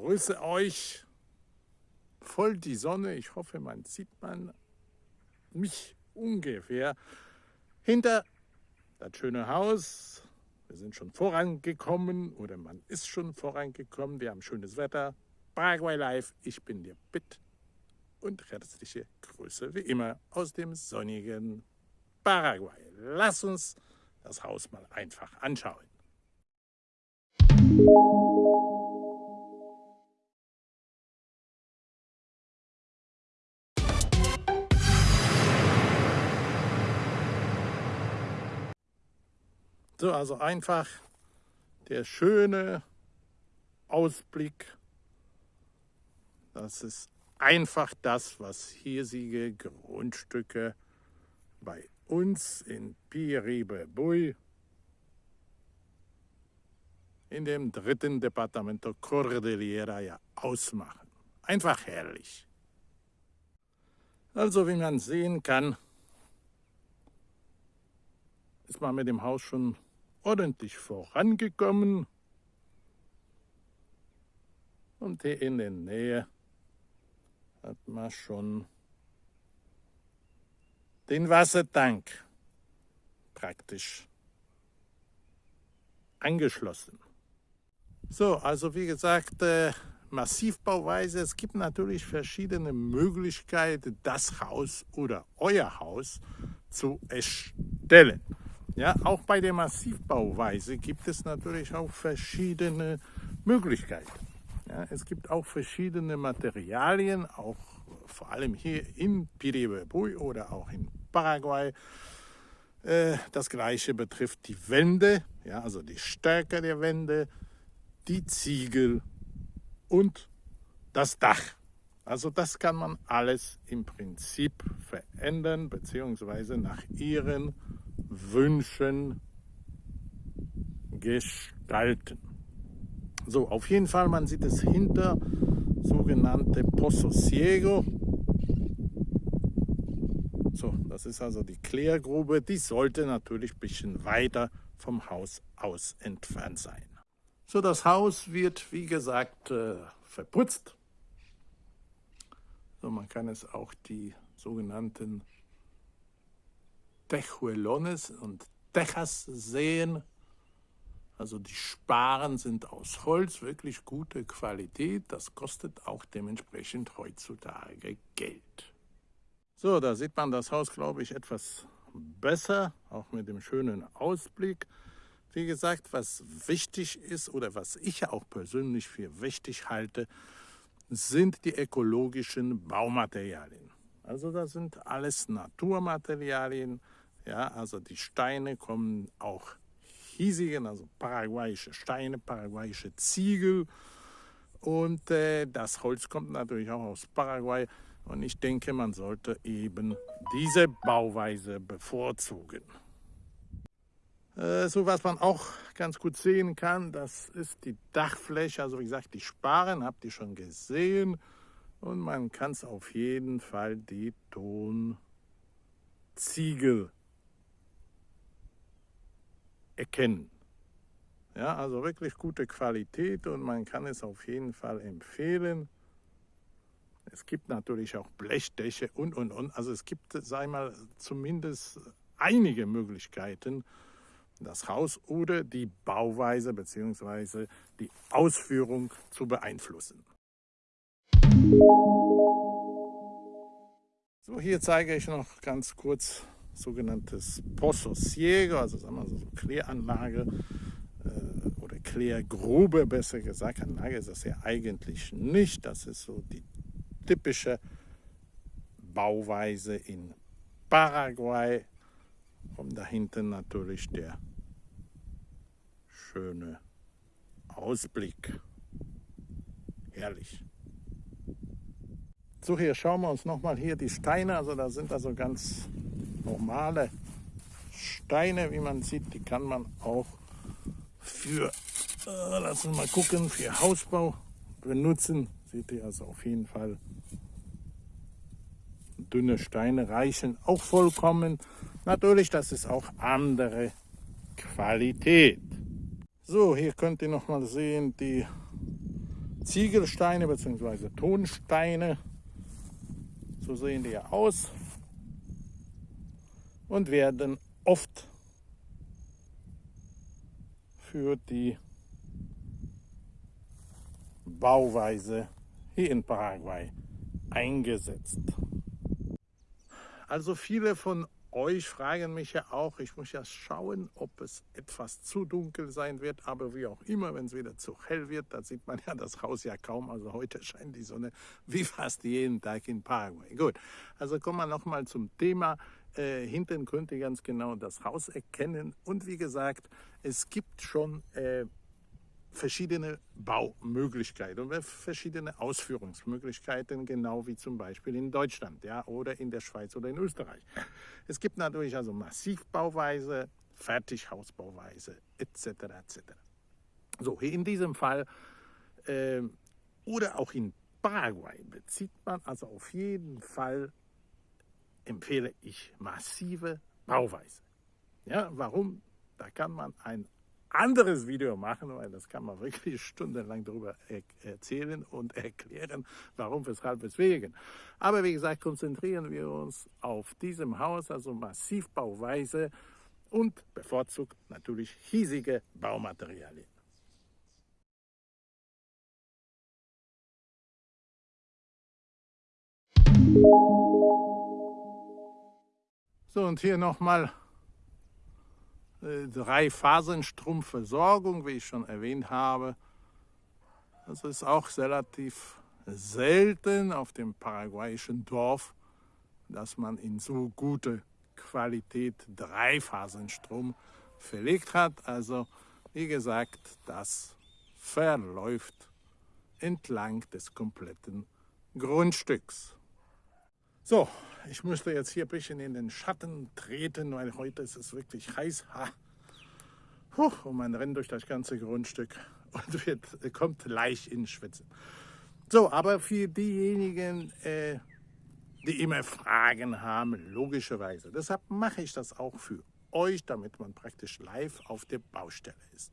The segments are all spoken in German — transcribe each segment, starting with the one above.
grüße euch. Voll die Sonne. Ich hoffe, man sieht man mich ungefähr hinter das schöne Haus. Wir sind schon vorangekommen oder man ist schon vorangekommen. Wir haben schönes Wetter. Paraguay Live. Ich bin der Bitt und herzliche Grüße wie immer aus dem sonnigen Paraguay. Lass uns das Haus mal einfach anschauen. So, also einfach der schöne Ausblick. Das ist einfach das, was hiesige Grundstücke bei uns in Piribebui in dem dritten Departamento Cordillera ja ausmachen. Einfach herrlich. Also wie man sehen kann, ist man mit dem Haus schon ordentlich vorangekommen. Und hier in der Nähe hat man schon den Wassertank praktisch angeschlossen. So, also wie gesagt, äh, Massivbauweise. Es gibt natürlich verschiedene Möglichkeiten, das Haus oder euer Haus zu erstellen. Ja, auch bei der Massivbauweise gibt es natürlich auch verschiedene Möglichkeiten. Ja, es gibt auch verschiedene Materialien, auch vor allem hier in Piribebui oder auch in Paraguay. Äh, das gleiche betrifft die Wände, ja, also die Stärke der Wände, die Ziegel und das Dach. Also das kann man alles im Prinzip verändern bzw. nach ihren Wünschen gestalten. So, auf jeden Fall, man sieht es hinter, sogenannte Pozo Ciego. So, das ist also die Klärgrube. Die sollte natürlich ein bisschen weiter vom Haus aus entfernt sein. So, das Haus wird, wie gesagt, äh, verputzt. So, man kann es auch die sogenannten Tejuelones und Tejas sehen. Also die Sparen sind aus Holz, wirklich gute Qualität. Das kostet auch dementsprechend heutzutage Geld. So, da sieht man das Haus, glaube ich, etwas besser, auch mit dem schönen Ausblick. Wie gesagt, was wichtig ist oder was ich auch persönlich für wichtig halte, sind die ökologischen Baumaterialien. Also das sind alles Naturmaterialien. Ja, also die Steine kommen auch hiesigen, also paraguayische Steine, paraguayische Ziegel. Und äh, das Holz kommt natürlich auch aus Paraguay. Und ich denke, man sollte eben diese Bauweise bevorzugen. Äh, so was man auch ganz gut sehen kann, das ist die Dachfläche. Also wie gesagt, die Sparen habt ihr schon gesehen. Und man kann es auf jeden Fall die Tonziegel erkennen. Ja, also wirklich gute Qualität und man kann es auf jeden Fall empfehlen. Es gibt natürlich auch Blechdächer und, und, und. Also es gibt, ich mal, zumindest einige Möglichkeiten, das Haus oder die Bauweise bzw. die Ausführung zu beeinflussen. So, hier zeige ich noch ganz kurz sogenanntes Pozo Ciego, also sagen wir so Kläranlage äh, oder Klärgrube, besser gesagt. Anlage ist das ja eigentlich nicht. Das ist so die typische Bauweise in Paraguay. Und da hinten natürlich der schöne Ausblick. Herrlich. So, hier schauen wir uns nochmal hier die Steine. Also da sind also ganz normale Steine, wie man sieht. Die kann man auch für, äh, lass uns mal gucken, für Hausbau benutzen. Seht ihr also auf jeden Fall. Dünne Steine reichen auch vollkommen. Natürlich, das ist auch andere Qualität. So, hier könnt ihr noch mal sehen die Ziegelsteine bzw. Tonsteine. So sehen die ja aus und werden oft für die Bauweise hier in Paraguay eingesetzt. Also viele von euch fragen mich ja auch, ich muss ja schauen, ob es etwas zu dunkel sein wird, aber wie auch immer, wenn es wieder zu hell wird, da sieht man ja das Haus ja kaum, also heute scheint die Sonne wie fast jeden Tag in Paraguay. Gut, also kommen wir nochmal zum Thema. Äh, hinten könnt ihr ganz genau das Haus erkennen und wie gesagt, es gibt schon äh, verschiedene Baumöglichkeiten und verschiedene Ausführungsmöglichkeiten, genau wie zum Beispiel in Deutschland ja, oder in der Schweiz oder in Österreich. Es gibt natürlich also Massivbauweise, Fertighausbauweise etc. etc. So, hier in diesem Fall äh, oder auch in Paraguay bezieht man also auf jeden Fall, empfehle ich, massive Bauweise. Ja, warum? Da kann man ein anderes Video machen, weil das kann man wirklich stundenlang darüber er erzählen und erklären, warum, weshalb, weswegen. Aber wie gesagt, konzentrieren wir uns auf diesem Haus, also Massivbauweise und bevorzugt natürlich hiesige Baumaterialien. So, und hier nochmal äh, Drei-Phasenstromversorgung, wie ich schon erwähnt habe. Das ist auch relativ selten auf dem paraguayischen Dorf, dass man in so gute Qualität Dreiphasenstrom verlegt hat. Also wie gesagt, das verläuft entlang des kompletten Grundstücks. So, ich musste jetzt hier ein bisschen in den Schatten treten, weil heute ist es wirklich heiß. Ha. Puh, und man rennt durch das ganze Grundstück und wird, kommt leicht ins Schwitzen. So, aber für diejenigen, äh, die immer Fragen haben, logischerweise, deshalb mache ich das auch für euch, damit man praktisch live auf der Baustelle ist.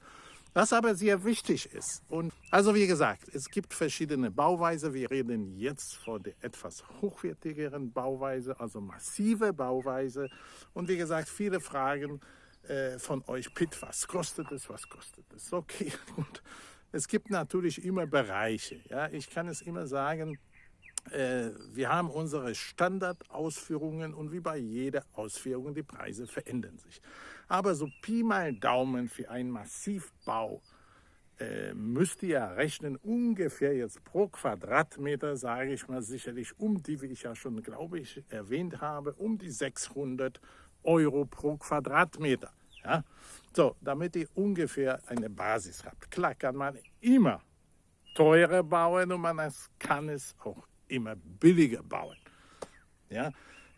Was aber sehr wichtig ist. Und also wie gesagt, es gibt verschiedene Bauweise. Wir reden jetzt von der etwas hochwertigeren Bauweise, also massive Bauweise. Und wie gesagt, viele Fragen äh, von euch, Pitt, was kostet es, was kostet es? Okay, gut. Es gibt natürlich immer Bereiche. Ja? Ich kann es immer sagen, wir haben unsere Standardausführungen und wie bei jeder Ausführung, die Preise verändern sich. Aber so Pi mal Daumen für einen Massivbau äh, müsst ihr rechnen, ungefähr jetzt pro Quadratmeter, sage ich mal sicherlich um die, wie ich ja schon, glaube ich, erwähnt habe, um die 600 Euro pro Quadratmeter. Ja? So, damit ihr ungefähr eine Basis habt. Klar kann man immer teurer bauen und man kann es auch immer billiger bauen. Ja?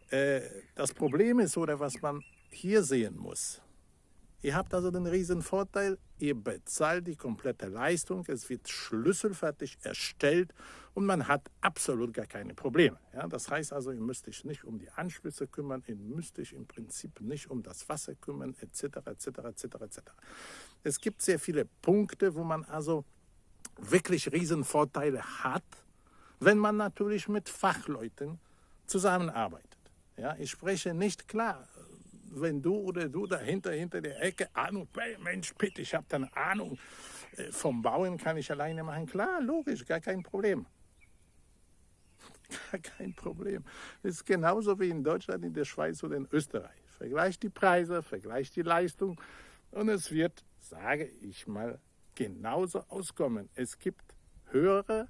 Äh, das Problem ist, oder was man hier sehen muss, ihr habt also den riesen Vorteil, ihr bezahlt die komplette Leistung, es wird schlüsselfertig erstellt und man hat absolut gar keine Probleme. Ja? Das heißt also, ihr müsst euch nicht um die Anschlüsse kümmern, ihr müsst euch im Prinzip nicht um das Wasser kümmern, etc., etc., etc., etc. Es gibt sehr viele Punkte, wo man also wirklich riesen Vorteile hat, wenn man natürlich mit Fachleuten zusammenarbeitet. Ja, ich spreche nicht klar, wenn du oder du dahinter, hinter der Ecke Ahnung, Mensch, bitte, ich habe dann Ahnung, äh, vom Bauen kann ich alleine machen. Klar, logisch, gar kein Problem. Gar kein Problem. Das ist genauso wie in Deutschland, in der Schweiz oder in Österreich. Vergleicht die Preise, vergleicht die Leistung und es wird, sage ich mal, genauso auskommen. Es gibt höhere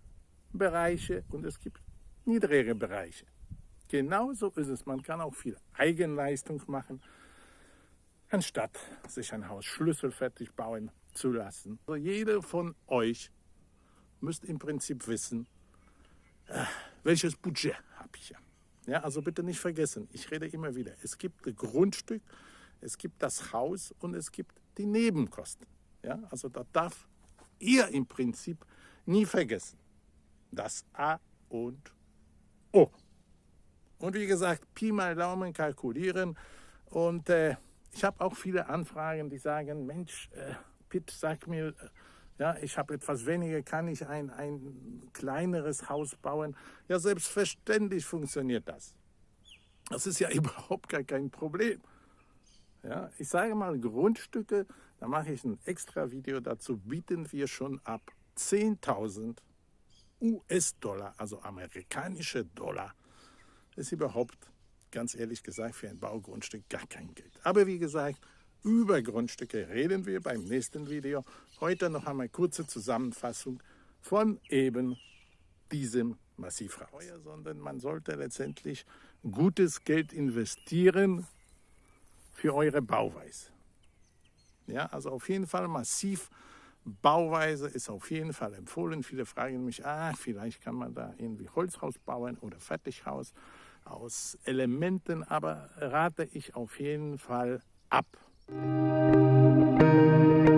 Bereiche und es gibt niedrigere Bereiche. Genauso ist es. Man kann auch viel Eigenleistung machen, anstatt sich ein Haus schlüsselfertig bauen zu lassen. Also jeder von euch müsst im Prinzip wissen, äh, welches Budget habe ich ja. Also bitte nicht vergessen, ich rede immer wieder, es gibt das Grundstück, es gibt das Haus und es gibt die Nebenkosten. Ja, also da darf ihr im Prinzip nie vergessen. Das A und O. Und wie gesagt, Pi mal Daumen kalkulieren. Und äh, ich habe auch viele Anfragen, die sagen, Mensch, äh, Pitt, sag mir, Ja, ich habe etwas weniger, kann ich ein, ein kleineres Haus bauen? Ja, selbstverständlich funktioniert das. Das ist ja überhaupt gar kein Problem. Ja, ich sage mal, Grundstücke, da mache ich ein extra Video dazu, bieten wir schon ab 10.000 US-Dollar, also amerikanische Dollar. Ist überhaupt, ganz ehrlich gesagt, für ein Baugrundstück gar kein Geld. Aber wie gesagt, über Grundstücke reden wir beim nächsten Video. Heute noch einmal kurze Zusammenfassung von eben diesem Massivhaus. Sondern man sollte letztendlich gutes Geld investieren für eure Bauweise. Ja, also auf jeden Fall massiv Bauweise ist auf jeden Fall empfohlen. Viele fragen mich, ah, vielleicht kann man da irgendwie Holzhaus bauen oder Fertighaus aus Elementen, aber rate ich auf jeden Fall ab. Música